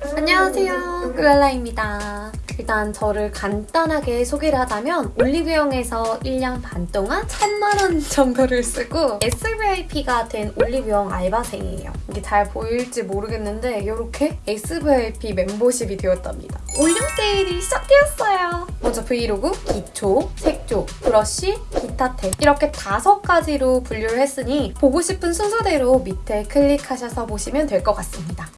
안녕하세요. 꿀랄라입니다. 일단 저를 간단하게 소개를 하자면 올리브영에서 1년 반 동안 1000만원 정도를 쓰고 SVIP가 된 올리브영 알바생이에요. 이게 잘 보일지 모르겠는데 이렇게 SVIP 멤버십이 되었답니다. 올영 세일이 시작되었어요. 먼저 브이로그, 기초, 색조, 브러쉬, 기타템 이렇게 다섯 가지로 분류를 했으니 보고 싶은 순서대로 밑에 클릭하셔서 보시면 될 것 같습니다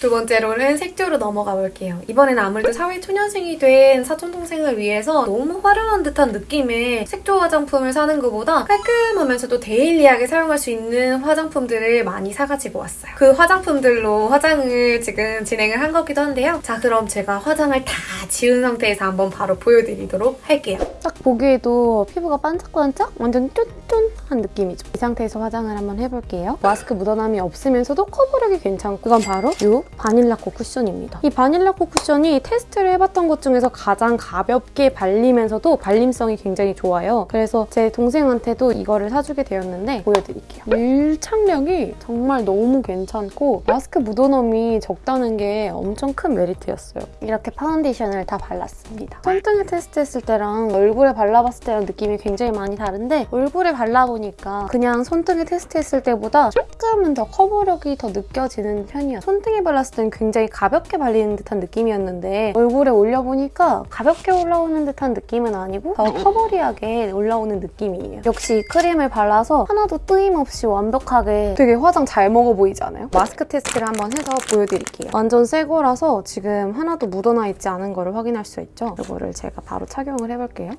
두 번째로는 색조로 넘어가 볼게요. 이번에는 아무래도 사회초년생이 된 사촌동생을 위해서 너무 화려한 듯한 느낌의 색조 화장품을 사는 것보다 깔끔하면서도 데일리하게 사용할 수 있는 화장품들을 많이 사가지고 왔어요. 그 화장품들로 화장을 지금 진행을 한 거기도 한데요. 자 그럼 제가 화장을 다 지운 상태에서 한번 바로 보여드리도록 할게요. 딱 보기에도 피부가 반짝반짝 완전 쫀쫀 한 느낌이죠. 이 상태에서 화장을 한번 해볼게요. 마스크 묻어남이 없으면서도 커버력이 괜찮고 그건 바로 이 바닐라코 쿠션입니다. 이 바닐라코 쿠션이 테스트를 해봤던 것 중에서 가장 가볍게 발리면서도 발림성이 굉장히 좋아요. 그래서 제 동생한테도 이거를 사주게 되었는데 보여드릴게요. 밀착력이 정말 너무 괜찮고 마스크 묻어남이 적다는 게 엄청 큰 메리트였어요. 이렇게 파운데이션을 다 발랐습니다. 손등에 테스트했을 때랑 얼굴에 발라봤을 때랑 느낌이 굉장히 많이 다른데 얼굴에 발라보니 까 그냥 손등에 테스트했을 때보다 조금은 더 커버력이 더 느껴지는 편이에요. 손등에 발랐을 때는 굉장히 가볍게 발리는 듯한 느낌이었는데 얼굴에 올려보니까 가볍게 올라오는 듯한 느낌은 아니고 더 커버리하게 올라오는 느낌이에요. 역시 크림을 발라서 하나도 뜨임없이 완벽하게 되게 화장 잘 먹어 보이지 않아요? 마스크 테스트를 한번 해서 보여드릴게요. 완전 새 거라서 지금 하나도 묻어나 있지 않은 거를 확인할 수 있죠? 이거를 제가 바로 착용을 해볼게요.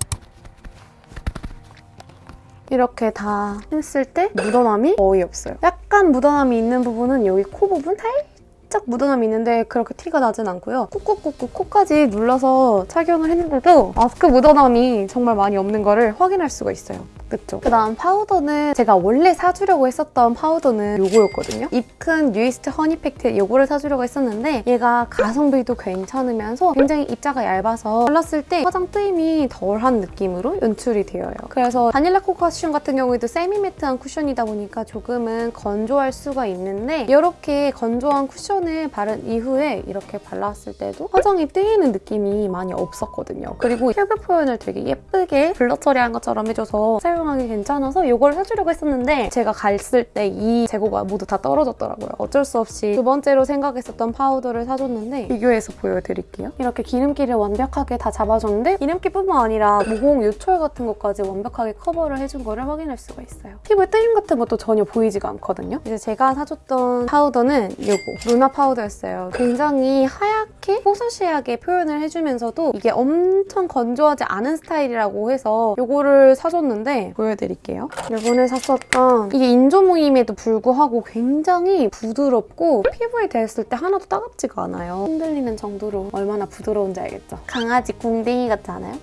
이렇게 다 했을 때 묻어남이 거의 없어요. 약간 묻어남이 있는 부분은 여기 코 부분 살 살짝 묻어남이 있는데 그렇게 티가 나진 않고요. 꾹꾹꾹꾹 코까지 눌러서 착용을 했는데도 마스크 묻어남이 정말 많이 없는 거를 확인할 수가 있어요. 그쵸? 그다음 파우더는 제가 원래 사주려고 했었던 파우더는 요거였거든요. 입큰 뉴이스트 허니팩트 요거를 사주려고 했었는데 얘가 가성비도 괜찮으면서 굉장히 입자가 얇아서 발랐을 때 화장 뜨임이 덜한 느낌으로 연출이 되어요. 그래서 바닐라코 쿠션 같은 경우에도 세미 매트한 쿠션이다 보니까 조금은 건조할 수가 있는데 이렇게 건조한 쿠션을 바른 이후에 이렇게 발랐을 때도 화장이 뜨이는 느낌이 많이 없었거든요. 그리고 피부 표현을 되게 예쁘게 blur 처리한 것처럼 해줘서 사용하기 괜찮아서 이걸 해주려고 했었는데 제가 갔을 때 이 재고가 모두 다 떨어졌더라고요. 어쩔 수 없이 두 번째로 생각했었던 파우더를 사줬는데 비교해서 보여드릴게요. 이렇게 기름기를 완벽하게 다 잡아줬는데 기름기뿐만 아니라 모공 요철 같은 것까지 완벽하게 커버를 해준 거를 확인할 수가 있어요. 피부에 뜨임 같은 것도 전혀 보이지가 않거든요. 이제 제가 사줬던 파우더는 이거 루나 파우더였어요. 굉장히 하얗게 뽀송하게 표현을 해주면서도 이게 엄청 건조하지 않은 스타일이라고 해서 이거를 사줬는데 보여드릴게요. 이번에 샀었던 이게 인조모임에도 불구하고 굉장히 부드럽고 피부에 댔을 때 하나도 따갑지가 않아요. 흔들리는 정도로 얼마나 부드러운지 알겠죠? 강아지 궁뎅이 같지 않아요?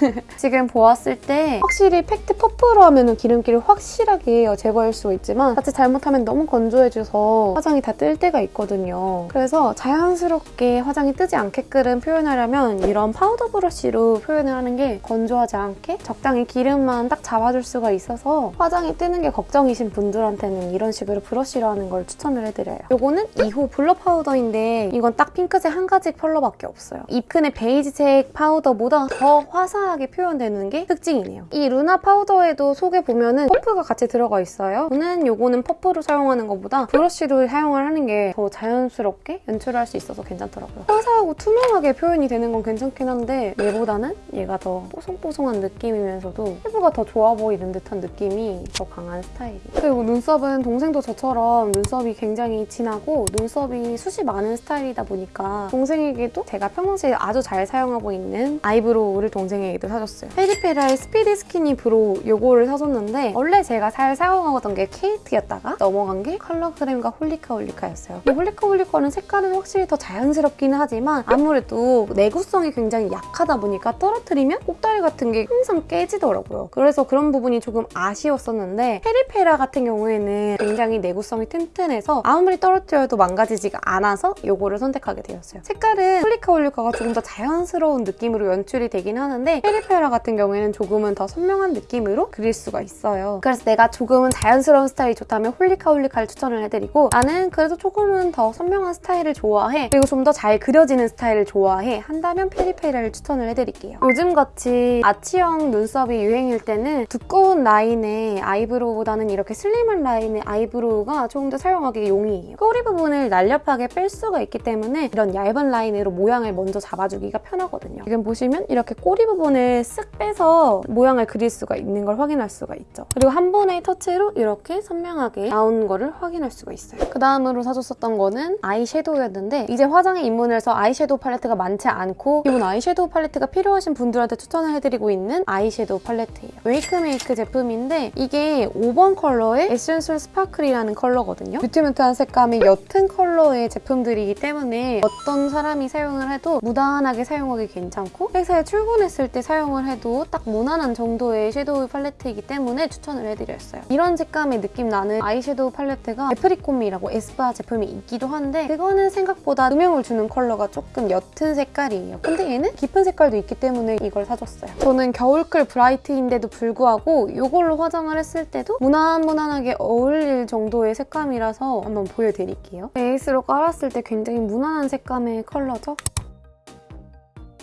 지금 보았을 때 확실히 팩트 퍼프로 하면 기름기를 확실하게 제거할 수 있지만 자칫 잘못하면 너무 건조해져서 화장이 다 뜰 때가 있거든요. 그래서 자연스럽게 화장이 뜨지 않게끔 표현하려면 이런 파우더 브러쉬로 표현을 하는 게 건조하지 않게 적당히 기름만 딱 잡아줄 수가 있어서 화장이 뜨는 게 걱정이신 분들한테는 이런 식으로 브러쉬로 하는 걸 추천을 해드려요. 이거는 2호 blur 파우더인데 이건 딱 핑크색 한 가지 컬러밖에 없어요. 입큰의 베이지색 파우더보다 더 화, 화사하게 표현되는 게 특징이네요. 이 루나 파우더에도 속에 보면은 퍼프가 같이 들어가 있어요. 저는 이거는 퍼프로 사용하는 것보다 브러쉬로 사용을 하는 게 더 자연스럽게 연출할 수 있어서 괜찮더라고요. 화사하고 투명하게 표현이 되는 건 괜찮긴 한데 얘보다는 얘가 더 뽀송뽀송한 느낌이면서도 피부가 더 좋아 보이는 듯한 느낌이 더 강한 스타일이에요. 그리고 눈썹은 동생도 저처럼 눈썹이 굉장히 진하고 눈썹이 숱이 많은 스타일이다 보니까 동생에게도 제가 평상시에 아주 잘 사용하고 있는 아이브로우를 동생 동생에게도 사줬어요. 페리페라의 Speedy Skinny Brow 요거를 사줬는데 원래 제가 잘 사용하던 게 케이트였다가 넘어간 게 컬러그램과 홀리카 홀리카였어요. 이 홀리카 홀리카는 색깔은 확실히 더 자연스럽긴 하지만 아무래도 내구성이 굉장히 약하다 보니까 떨어뜨리면 꼭다리 같은 게 항상 깨지더라고요. 그래서 그런 부분이 조금 아쉬웠었는데 페리페라 같은 경우에는 굉장히 내구성이 튼튼해서 아무리 떨어뜨려도 망가지지가 않아서 요거를 선택하게 되었어요. 색깔은 홀리카 홀리카가 조금 더 자연스러운 느낌으로 연출이 되긴 하는데 했는데 페리페라 같은 경우에는 조금은 더 선명한 느낌으로 그릴 수가 있어요. 그래서 내가 조금은 자연스러운 스타일이 좋다면 홀리카홀리카를 추천을 해드리고 나는 그래도 조금은 더 선명한 스타일을 좋아해 그리고 좀 더 잘 그려지는 스타일을 좋아해 한다면 페리페라를 추천을 해드릴게요. 요즘같이 아치형 눈썹이 유행일 때는 두꺼운 라인의 아이브로우보다는 이렇게 슬림한 라인의 아이브로우가 조금 더 사용하기 용이해요. 꼬리 부분을 날렵하게 뺄 수가 있기 때문에 이런 얇은 라인으로 모양을 먼저 잡아주기가 편하거든요. 지금 보시면 이렇게 꼬리 부분을 쓱 빼서 모양을 그릴 수가 있는 걸 확인할 수가 있죠. 그리고 한 번의 터치로 이렇게 선명하게 나온 거를 확인할 수가 있어요. 그 다음으로 사줬었던 거는 아이섀도우였는데 이제 화장에 입문을 해서 아이섀도우 팔레트가 많지 않고 기본 아이섀도우 팔레트가 필요하신 분들한테 추천을 해드리고 있는 아이섀도우 팔레트예요. 웨이크메이크 제품인데 이게 5번 컬러의 Essential Sparkle이라는 컬러거든요. mute mute한 색감의 옅은 컬러의 제품들이기 때문에 어떤 사람이 사용을 해도 무난하게 사용하기 괜찮고 회사에 출근했을 때 사용을 해도 딱 무난한 정도의 섀도우 팔레트이기 때문에 추천을 해드렸어요. 이런 색감의 느낌 나는 아이섀도우 팔레트가 애프리콤이라고 에스쁘아 제품이 있기도 한데 그거는 생각보다 음영을 주는 컬러가 조금 옅은 색깔이에요. 근데 얘는 깊은 색깔도 있기 때문에 이걸 사줬어요. 저는 겨울 cool bright인데도 불구하고 이걸로 화장을 했을 때도 무난무난하게 어울릴 정도의 색감이라서 한번 보여드릴게요. 베이스로 깔았을 때 굉장히 무난한 색감의 컬러죠?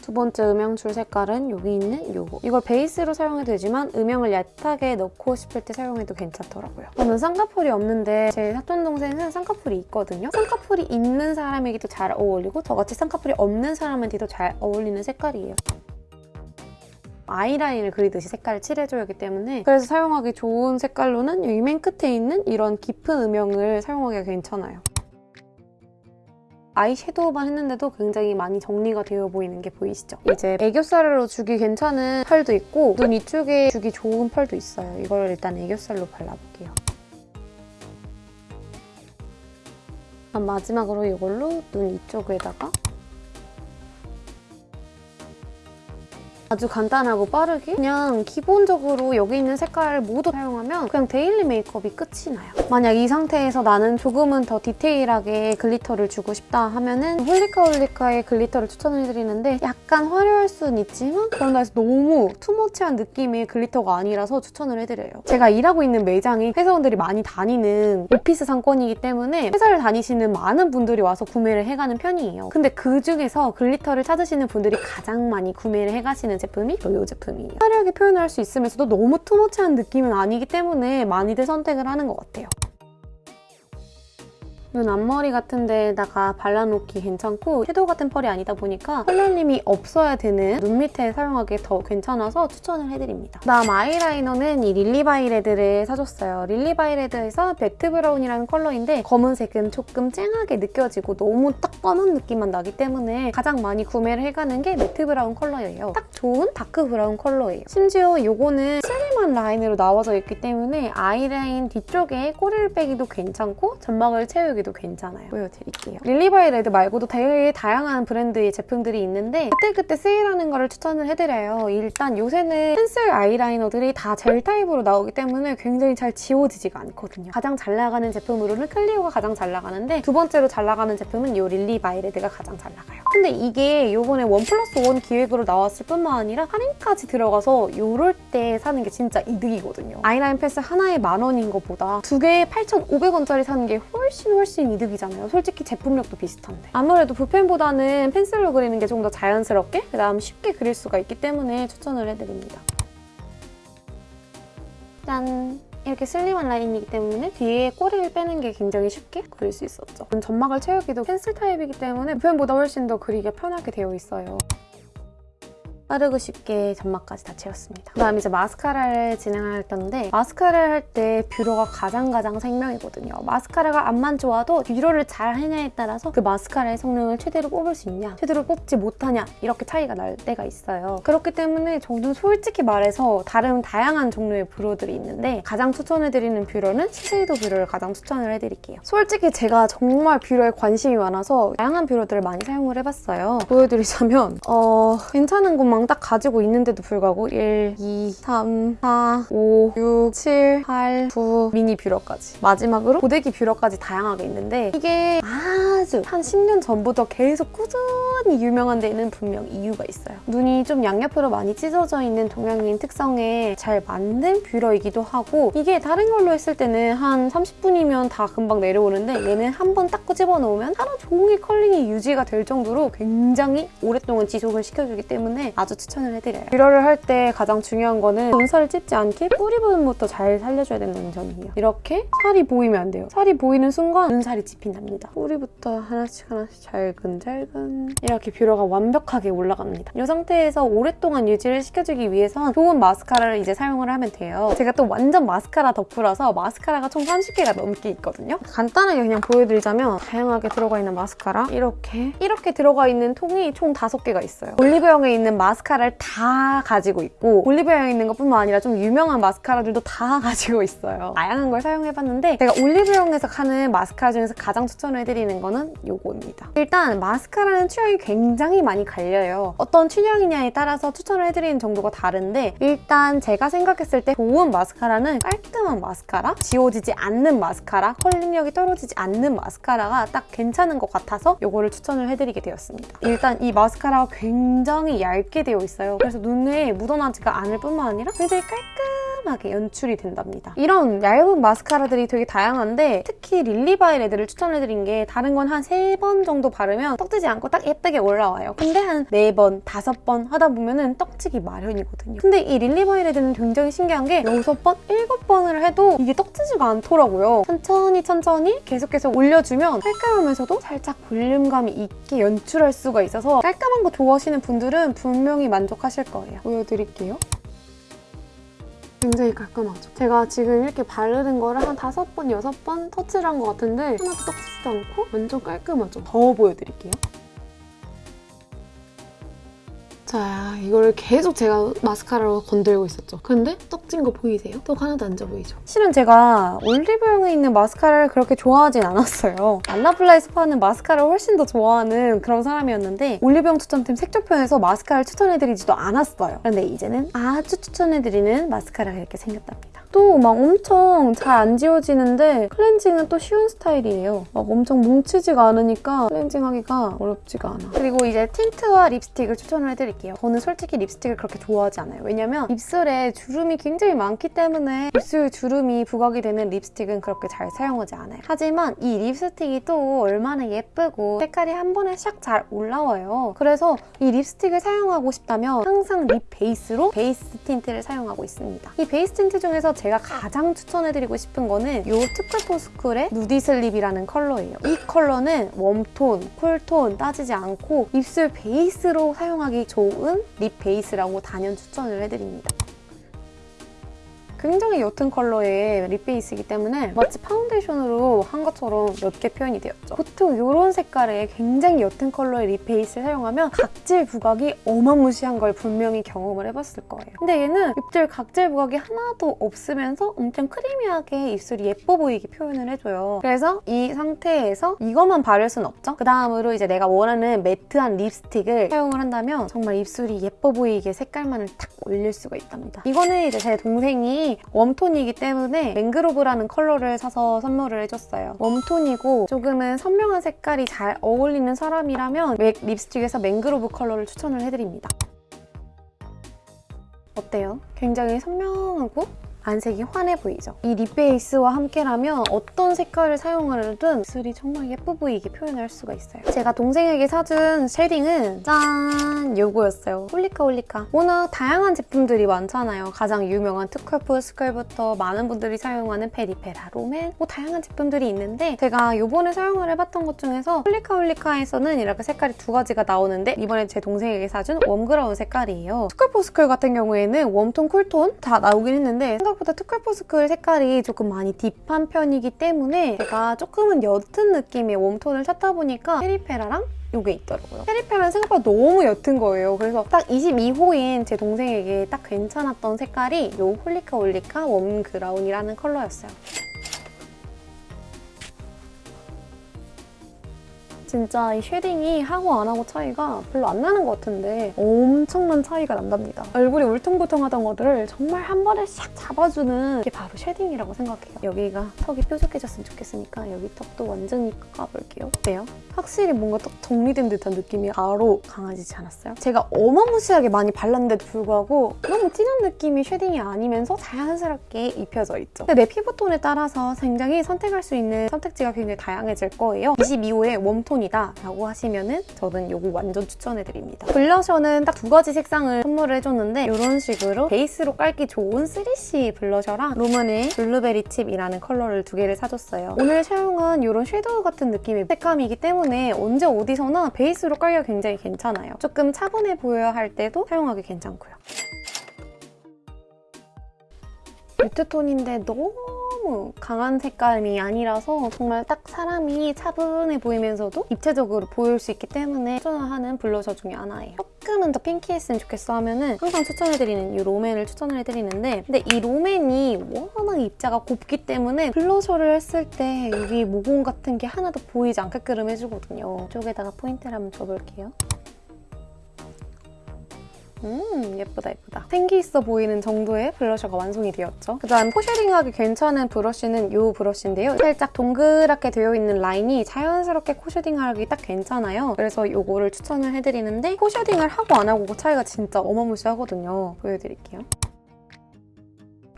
두 번째 음영줄 색깔은 여기 있는 이거. 이걸 베이스로 사용해도 되지만 음영을 얕하게 넣고 싶을 때 사용해도 괜찮더라고요. 저는 쌍꺼풀이 없는데 제 사촌 동생은 쌍꺼풀이 있거든요. 쌍꺼풀이 있는 사람에게도 잘 어울리고 저같이 쌍꺼풀이 없는 사람한테도 잘 어울리는 색깔이에요. 아이라인을 그리듯이 색깔을 칠해줘야 하기 때문에 그래서 사용하기 좋은 색깔로는 여기 맨 끝에 있는 이런 깊은 음영을 사용하기가 괜찮아요. 아이섀도우만 했는데도 굉장히 많이 정리가 되어 보이는 게 보이시죠? 이제 애교살로 주기 괜찮은 펄도 있고 눈 이쪽에 주기 좋은 펄도 있어요. 이걸 일단 애교살로 발라볼게요. 마지막으로 이걸로 눈 이쪽에다가 아주 간단하고 빠르게 그냥 기본적으로 여기 있는 색깔을 모두 사용하면 그냥 데일리 메이크업이 끝이 나요. 만약 이 상태에서 나는 조금은 더 디테일하게 글리터를 주고 싶다 하면 은 홀리카 홀리카의 글리터를 추천을 해드리는데 약간 화려할 수는 있지만 그런다 해서 너무 too much한 느낌의 글리터가 아니라서 추천을 해드려요. 제가 일하고 있는 매장이 회사원들이 많이 다니는 오피스 상권이기 때문에 회사를 다니시는 많은 분들이 와서 구매를 해가는 편이에요. 근데 그중에서 글리터를 찾으시는 분들이 가장 많이 구매를 해가시는 제품이 이 제품이에요. 화려하게 표현할 수 있으면서도 너무 too much한 느낌은 아니기 때문에 많이들 선택을 하는 것 같아요. 눈 앞머리 같은 데다가 발라놓기 괜찮고 섀도우 같은 펄이 아니다 보니까 가루날림이 없어야 되는 눈 밑에 사용하기 더 괜찮아서 추천을 해드립니다. 그다음 아이라이너는 이 릴리바이레드를 써줬어요. 릴리바이레드에서 매트 브라운이라는 컬러인데 검은색은 조금 쨍하게 느껴지고 너무 딱 검은 느낌만 나기 때문에 가장 많이 구매를 해가는 게 매트 브라운 컬러예요. 딱 좋은 다크 브라운 컬러예요. 심지어 이거는 슬림한 라인으로 나와져 있기 때문에 아이라인 뒤쪽에 꼬리를 빼기도 괜찮고 점막을 채우기도 괜찮아요. 보여드릴게요. 릴리바이레드 말고도 되게 다양한 브랜드의 제품들이 있는데 그때그때 세일하는 거를 추천을 해드려요. 일단 요새는 펜슬 아이라이너들이 다 젤 타입으로 나오기 때문에 굉장히 잘 지워지지가 않거든요. 가장 잘 나가는 제품으로는 클리오가 가장 잘 나가는데 두 번째로 잘 나가는 제품은 이 릴리바이레드가 가장 잘 나가요. 근데 이게 요번에 원 플러스 원 기획으로 나왔을 뿐만 아니라 할인까지 들어가서 요럴 때 사는 게 진짜 이득이거든요. 아이라인 펜슬 하나에 만 원인 것보다 두 개에 8,500원짜리 사는 게 훨씬 훨씬 훨씬 이득이잖아요. 솔직히 제품력도 비슷한데. 아무래도 붓펜보다는 펜슬로 그리는 게 좀 더 자연스럽게 그다음 쉽게 그릴 수가 있기 때문에 추천을 해드립니다. 짠! 이렇게 슬림한 라인이기 때문에 뒤에 꼬리를 빼는 게 굉장히 쉽게 그릴 수 있었죠. 점막을 채우기도 펜슬 타입이기 때문에 붓펜보다 훨씬 더 그리기 편하게 되어 있어요. 빠르고 쉽게 점막까지 다 채웠습니다. 그 다음 이제 마스카라를 진행할 건데 마스카라를 할 때 뷰러가 가장 가장 생명이거든요. 마스카라가 암만 좋아도 뷰러를 잘 하냐에 따라서 그 마스카라의 성능을 최대로 뽑을 수 있냐 최대로 뽑지 못하냐 이렇게 차이가 날 때가 있어요. 그렇기 때문에 저는 솔직히 말해서 다른 다양한 종류의 뷰러들이 있는데 가장 추천해드리는 뷰러는 시세이도 뷰러를 가장 추천을 해드릴게요. 솔직히 제가 정말 뷰러에 관심이 많아서 다양한 뷰러들을 많이 사용을 해봤어요. 보여드리자면 어, 괜찮은 것만 영딱 가지고 있는데도 불구하고 1, 2, 3, 4, 5, 6, 7, 8, 9 미니 뷰러까지 마지막으로 고데기 뷰러까지 다양하게 있는데 이게 아주 한 10년 전부터 계속 꾸준히 유명한 데는 분명 이유가 있어요. 눈이 좀 양옆으로 많이 찢어져 있는 동양인 특성에 잘 맞는 뷰러이기도 하고 이게 다른 걸로 했을 때는 한 30분이면 다 금방 내려오는데 얘는 한번 딱 끄집어 놓으면 하루 종일 컬링이 유지가 될 정도로 굉장히 오랫동안 지속을 시켜주기 때문에 아주 추천을 해드려요. 뷰러를 할 때 가장 중요한 거는 눈살을 찝지 않게 뿌리 부분부터 잘 살려줘야 된다는 점이에요. 이렇게 살이 보이면 안 돼요. 살이 보이는 순간 눈살이 찝힌답니다. 뿌리부터 하나씩 하나씩 잘근잘근 이렇게 뷰러가 완벽하게 올라갑니다. 이 상태에서 오랫동안 유지를 시켜주기 위해선 좋은 마스카라를 이제 사용을 하면 돼요. 제가 또 완전 마스카라 덕후라서 마스카라가 총 30개가 넘게 있거든요. 간단하게 그냥 보여드리자면 다양하게 들어가 있는 마스카라 이렇게 이렇게 들어가 있는 통이 총 5개가 있어요. 올리브영에 있는 마 스카라를 다 가지고 있고 올리브영에 있는 것뿐만 아니라 좀 유명한 마스카라들도 다 가지고 있어요. 다양한 걸 사용해봤는데 제가 올리브영에서 하는 마스카라 중에서 가장 추천을 해드리는 거는 요거입니다. 일단 마스카라는 취향이 굉장히 많이 갈려요. 어떤 취향이냐에 따라서 추천을 해드리는 정도가 다른데 일단 제가 생각했을 때 좋은 마스카라는 깔끔한 마스카라, 지워지지 않는 마스카라, 컬링력이 떨어지지 않는 마스카라가 딱 괜찮은 것 같아서 이거를 추천을 해드리게 되었습니다. 일단 이 마스카라가 굉장히 얇게 되어 있어요. 그래서 눈에 묻어나지가 않을 뿐만 아니라 굉장히 깔끔하게 연출이 된답니다. 이런 얇은 마스카라들이 되게 다양한데 특히 릴리바이레드를 추천해드린 게 다른 건 한 세 번 정도 바르면 떡지지 않고 딱 예쁘게 올라와요. 근데 한 네 번, 다섯 번 하다 보면은 떡지기 마련이거든요. 근데 이 릴리바이레드는 굉장히 신기한 게 여섯 번, 일곱 번을 해도 이게 떡지지가 않더라고요. 천천히 천천히 계속 계속 올려주면 깔끔하면서도 살짝 볼륨감이 있게 연출할 수가 있어서 깔끔한 거 좋아하시는 분들은 분명히 만족하실 거예요. 보여드릴게요. 굉장히 깔끔하죠. 제가 지금 이렇게 바르는 거를 한 다섯 번, 여섯 번 터치를 한 것 같은데 하나도 떡지지도 않고 완전 깔끔하죠. 더 보여드릴게요. 자, 이걸 계속 제가 마스카라로 건들고 있었죠. 근데 떡진 거 보이세요? 떡 하나도 안 져 보이죠? 실은 제가 올리브영에 있는 마스카라를 그렇게 좋아하진 않았어요. 알라블라에 스파는 마스카라를 훨씬 더 좋아하는 그런 사람이었는데 올리브영 추천팀 색조편에서 마스카라를 추천해드리지도 않았어요. 그런데 이제는 아주 추천해드리는 마스카라가 이렇게 생겼답니다. 또 막 엄청 잘 안 지워지는데 클렌징은 또 쉬운 스타일이에요. 막 엄청 뭉치지가 않으니까 클렌징하기가 어렵지가 않아. 그리고 이제 틴트와 립스틱을 추천을 해드릴게요. 저는 솔직히 립스틱을 그렇게 좋아하지 않아요. 왜냐면 입술에 주름이 굉장히 많기 때문에 입술 주름이 부각이 되는 립스틱은 그렇게 잘 사용하지 않아요. 하지만 이 립스틱이 또 얼마나 예쁘고 색깔이 한 번에 샥 잘 올라와요. 그래서 이 립스틱을 사용하고 싶다면 항상 립 베이스로 베이스 틴트를 사용하고 있습니다. 이 베이스 틴트 중에서 제가 가장 추천해드리고 싶은 거는 이 투쿨포스쿨의 누디 슬립이라는 컬러예요. 이 컬러는 웜톤, 쿨톤 따지지 않고 입술 베이스로 사용하기 좋은 립 베이스라고 단연 추천을 해드립니다. 굉장히 옅은 컬러의 립 베이스이기 때문에 마치 파운데이션으로 한 것처럼 옅게 표현이 되었죠. 보통 이런 색깔의 굉장히 옅은 컬러의 립 베이스를 사용하면 각질 부각이 어마무시한 걸 분명히 경험을 해봤을 거예요. 근데 얘는 입술 각질 부각이 하나도 없으면서 엄청 크리미하게 입술이 예뻐 보이게 표현을 해줘요. 그래서 이 상태에서 이것만 바를 순 없죠. 그 다음으로 이제 내가 원하는 매트한 립스틱을 사용을 한다면 정말 입술이 예뻐 보이게 색깔만을 탁 올릴 수가 있답니다. 이거는 이제 제 동생이 웜톤이기 때문에 맹그로브라는 컬러를 사서 선물을 해줬어요. 웜톤이고 조금은 선명한 색깔이 잘 어울리는 사람이라면 맥 립스틱에서 맹그로브 컬러를 추천을 해드립니다. 어때요? 굉장히 선명하고 안색이 환해 보이죠? 이 lip base와 함께라면 어떤 색깔을 사용하려든 입술이 정말 예뻐 보이게 표현할 수가 있어요. 제가 동생에게 사준 shading은 짠! 요거였어요. 홀리카 홀리카. 워낙 다양한 제품들이 많잖아요. 가장 유명한 투쿨포스쿨부터 많은 분들이 사용하는 페리페라, 롬앤 뭐 다양한 제품들이 있는데 제가 요번에 사용을 해봤던 것 중에서 홀리카 홀리카에서는 이렇게 색깔이 두 가지가 나오는데 이번에 제 동생에게 사준 warm brown 색깔이에요. 투쿨포스쿨 같은 경우에는 warm tone, cool tone 다 나오긴 했는데 생각 보다 투쿨포스쿨 색깔이 조금 많이 deep한 편이기 때문에 제가 조금은 옅은 느낌의 warm tone을 찾다 보니까 페리페라랑 이게 있더라고요. 페리페라는 생각보다 너무 옅은 거예요. 그래서 딱 22호인 제 동생에게 딱 괜찮았던 색깔이 이 홀리카 홀리카 warm brown이라는 컬러였어요. 진짜 이 shading이 하고 안 하고 차이가 별로 안 나는 것 같은데 엄청난 차이가 난답니다. 얼굴이 울퉁불퉁하던 것들을 정말 한 번에 싹 잡아주는 게 바로 shading이라고 생각해요. 여기가 턱이 뾰족해졌으면 좋겠으니까 여기 턱도 완전히 깎아볼게요. 어때요? 확실히 뭔가 딱 정리된 듯한 느낌이 바로 강해지지 않았어요? 제가 어마무시하게 많이 발랐는데도 불구하고 너무 진한 느낌이 shading이 아니면서 자연스럽게 입혀져 있죠. 근데 내 피부톤에 따라서 굉장히 선택할 수 있는 선택지가 굉장히 다양해질 거예요. 22호의 warm tone이다 라고 하시면은 저는 이거 완전 추천해드립니다. blusher는 딱 두 가지 색상을 선물을 해줬는데 이런 식으로 베이스로 깔기 좋은 3C 블러셔랑 롬앤의 blueberry chip이라는 컬러를 두 개를 사줬어요. 오늘 사용한 이런 섀도우 같은 느낌의 색감이기 때문에 언제 어디서나 베이스로 깔기가 굉장히 괜찮아요. 조금 차분해 보여야 할 때도 사용하기 괜찮고요. 뮤트톤인데 너무 강한 색감이 아니라서 정말 딱 사람이 차분해 보이면서도 입체적으로 보일 수 있기 때문에 추천하는 블러셔 중에 하나예요. 조금은 더 핑키했으면 좋겠어 하면은 항상 추천해드리는 이 롬앤을 추천을 해드리는데 근데 이 롬앤이 워낙 입자가 곱기 때문에 블러셔를 했을 때 여기 모공 같은 게 하나도 보이지 않게끔 해주거든요. 이쪽에다가 포인트를 한번 줘볼게요. 음 예쁘다 예쁘다. 생기 있어 보이는 정도의 blusher가 완성이 되었죠. 그다음 코 shading하기 괜찮은 브러쉬는 이 브러쉬인데요. 살짝 동그랗게 되어 있는 라인이 자연스럽게 코 shading하기 딱 괜찮아요. 그래서 이거를 추천을 해드리는데 코 shading을 하고 안 하고 그 차이가 진짜 어마무시하거든요. 보여드릴게요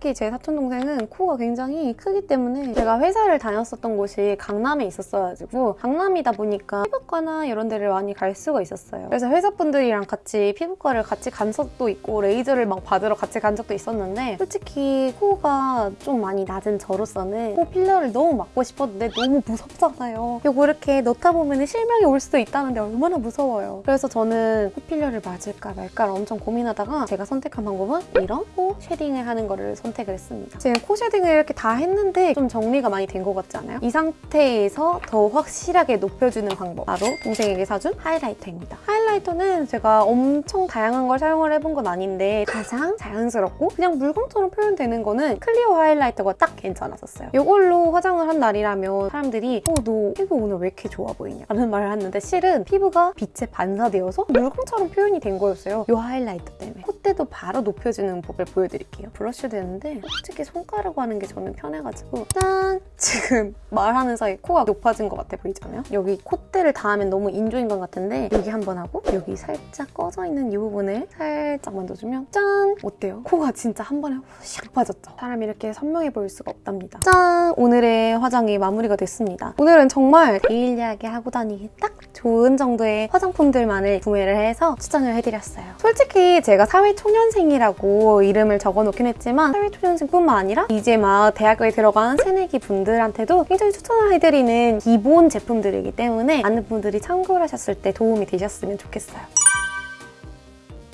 특히 제 사촌 동생은 코가 굉장히 크기 때문에 제가 회사를 다녔었던 곳이 강남에 있었어가지고 강남이다 보니까 피부과나 이런 데를 많이 갈 수가 있었어요. 그래서 회사분들이랑 같이 피부과를 같이 간 적도 있고 레이저를 막 받으러 같이 간 적도 있었는데 솔직히 코가 좀 많이 낮은 저로서는 코 filler를 너무 맞고 싶었는데 너무 무섭잖아요. 이거 이렇게 넣다 보면 실명이 올 수도 있다는데 얼마나 무서워요. 그래서 저는 코 filler를 맞을까 말까 엄청 고민하다가 제가 선택한 방법은 이런 코 shading을 하는 거를 선택 선택을 했습니다. 지금 코 shading을 이렇게 다 했는데 좀 정리가 많이 된 것 같지 않아요? 이 상태에서 더 확실하게 높여주는 방법 바로 동생에게 사준 highlighter입니다. highlighter는 제가 엄청 다양한 걸 사용을 해본 건 아닌데 가장 자연스럽고 그냥 물광처럼 표현되는 거는 클리오 highlighter가 딱 괜찮았었어요. 이걸로 화장을 한 날이라면 사람들이 어, 너 피부 오늘 왜 이렇게 좋아 보이냐 라는 말을 하는데 실은 피부가 빛에 반사되어서 물광처럼 표현이 된 거였어요. 이 highlighter 때문에. 콧대도 바로 높여주는 법을 보여드릴게요. 브러쉬도 되는데 솔직히 손가락 하는 게 저는 편해가지고 짠! 지금 말하는 사이 코가 높아진 것 같아 보이잖아요? 여기 콧대를 닿으면 너무 인조인간 같은데 여기 한번 하고 여기 살짝 꺼져 있는 이 부분을 살짝 만져주면 짠! 어때요? 코가 진짜 한 번에 샥 빠졌죠? 사람이 이렇게 선명해 보일 수가 없답니다. 짠! 오늘의 화장이 마무리가 됐습니다. 오늘은 정말 데일리하게 하고 다니기 딱 좋은 정도의 화장품들만을 구매를 해서 추천을 해드렸어요. 솔직히 제가 사회 초년생이라고 이름을 적어놓긴 했지만 사회초년생뿐만 아니라 이제 막 대학교에 들어간 새내기 분들한테도 굉장히 추천을 해드리는 기본 제품들이기 때문에 많은 분들이 참고를 하셨을 때 도움이 되셨으면 좋겠어요.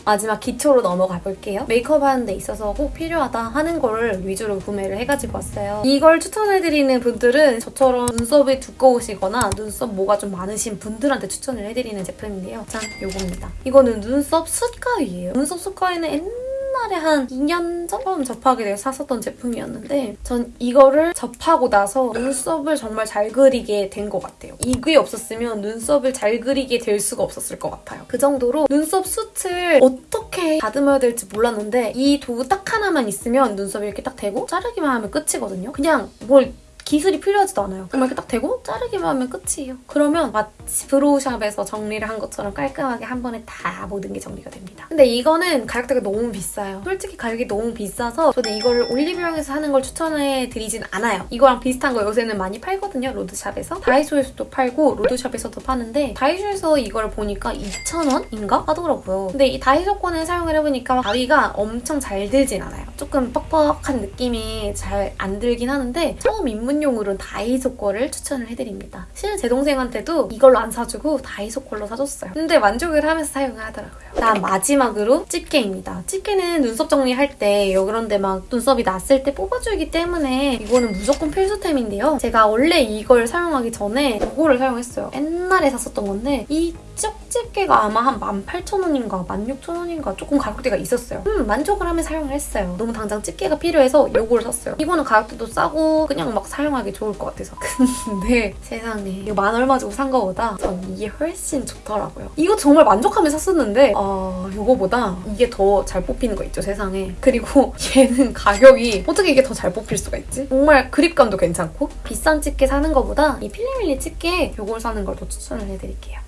마지막 기초로 넘어가 볼게요. 메이크업 하는 데 있어서 꼭 필요하다 하는 거를 위주로 구매를 해가지고 왔어요. 이걸 추천해드리는 분들은 저처럼 눈썹이 두꺼우시거나 눈썹 모가 좀 많으신 분들한테 추천을 해드리는 제품인데요. 짠! 요겁니다. 이거는 눈썹 숯가위예요. 눈썹 숯가위는 옛날 옛날에 한 2년 전 접하게 돼서 샀었던 제품이었는데 전 이거를 접하고 나서 눈썹을 정말 잘 그리게 된 것 같아요. 이게 없었으면 눈썹을 잘 그리게 될 수가 없었을 것 같아요. 그 정도로 눈썹 숱을 어떻게 다듬어야 될지 몰랐는데 이 도구 딱 하나만 있으면 눈썹이 이렇게 딱 대고 자르기만 하면 끝이거든요. 그냥 뭘 기술이 필요하지도 않아요. 정말 이렇게 딱 대고 자르기만 하면 끝이에요. 그러면 마치 brow shop에서 정리를 한 것처럼 깔끔하게 한 번에 다 모든 게 정리가 됩니다. 근데 이거는 가격대가 너무 비싸요. 솔직히 가격이 너무 비싸서 저는 이거를 올리브영에서 하는 걸 추천해 드리진 않아요. 이거랑 비슷한 거 요새는 많이 팔거든요. road shop에서. 다이소에서도 팔고 road shop에서도 파는데 다이소에서 이걸 보니까 2,000원인가? 하더라고요. 근데 이 다이소 거를 사용을 해보니까 가위가 엄청 잘 들진 않아요. 조금 뻑뻑한 느낌이 잘 안 들긴 하는데 처음 입문 입문용으로는 다이소 거를 추천을 해드립니다. 실은 제 동생한테도 이걸로 안 사주고 다이소 걸로 사줬어요. 근데 만족을 하면서 사용을 하더라고요. 다음 마지막으로 집게입니다. 집게는 눈썹 정리할 때 그런데 막 눈썹이 났을 때 뽑아주기 때문에 이거는 무조건 필수템인데요. 제가 원래 이걸 사용하기 전에 이거를 사용했어요. 옛날에 샀었던 건데 이 쪽집게가 아마 한 18,000원인가 16,000원인가 조금 가격대가 있었어요. 음 만족을 하며 사용을 했어요. 너무 당장 집게가 필요해서 이걸 샀어요. 이거는 가격대도 싸고 그냥 막 사용하기 좋을 것 같아서. 근데 세상에 이거 만 얼마 주고 산 거보다 전 이게 훨씬 좋더라고요. 이거 정말 만족하며 샀었는데 어 이거보다 이게 더 잘 뽑히는 거 있죠 세상에. 그리고 얘는 가격이 어떻게 이게 더 잘 뽑힐 수가 있지? 정말 그립감도 괜찮고 비싼 집게 사는 거보다 이 필리밀리 집게 이걸 사는 걸 더 추천을 해드릴게요.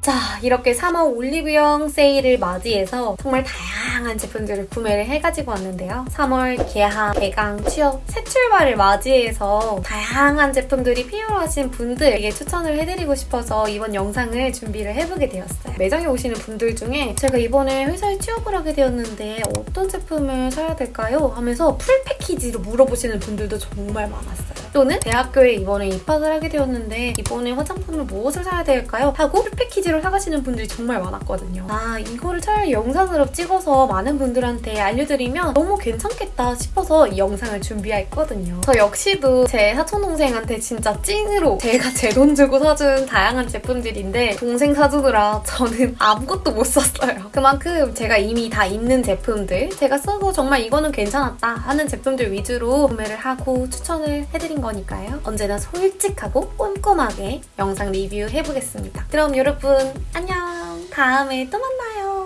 자, 이렇게 3월 올리브영 세일을 맞이해서 정말 다양한 제품들을 구매를 해가지고 왔는데요. 3월 개학, 개강, 취업, 새 출발을 맞이해서 다양한 제품들이 필요하신 분들에게 추천을 해드리고 싶어서 이번 영상을 준비를 해보게 되었어요. 매장에 오시는 분들 중에 제가 이번에 회사에 취업을 하게 되었는데 어떤 제품을 사야 될까요? 하면서 full package로 물어보시는 분들도 정말 많았어요. 또는 대학교에 이번에 입학을 하게 되었는데 이번에 화장품을 무엇을 사야 될까요? 하고 full package로 사가시는 분들이 정말 많았거든요. 아 이거를 차라리 영상으로 찍어서 많은 분들한테 알려드리면 너무 괜찮겠다 싶어서 이 영상을 준비했거든요. 저 역시도 제 사촌동생한테 진짜 찐으로 제가 제 돈 주고 사준 다양한 제품들인데 동생 사주느라 저는 아무것도 못 샀어요. 그만큼 제가 이미 다 있는 제품들 제가 쓰고 정말 이거는 괜찮았다 하는 제품들 위주로 구매를 하고 추천을 해드린 거니까요. 언제나 솔직하고 꼼꼼하게 영상 리뷰해보겠습니다. 그럼 여러분 안녕! 다음에 또 만나요!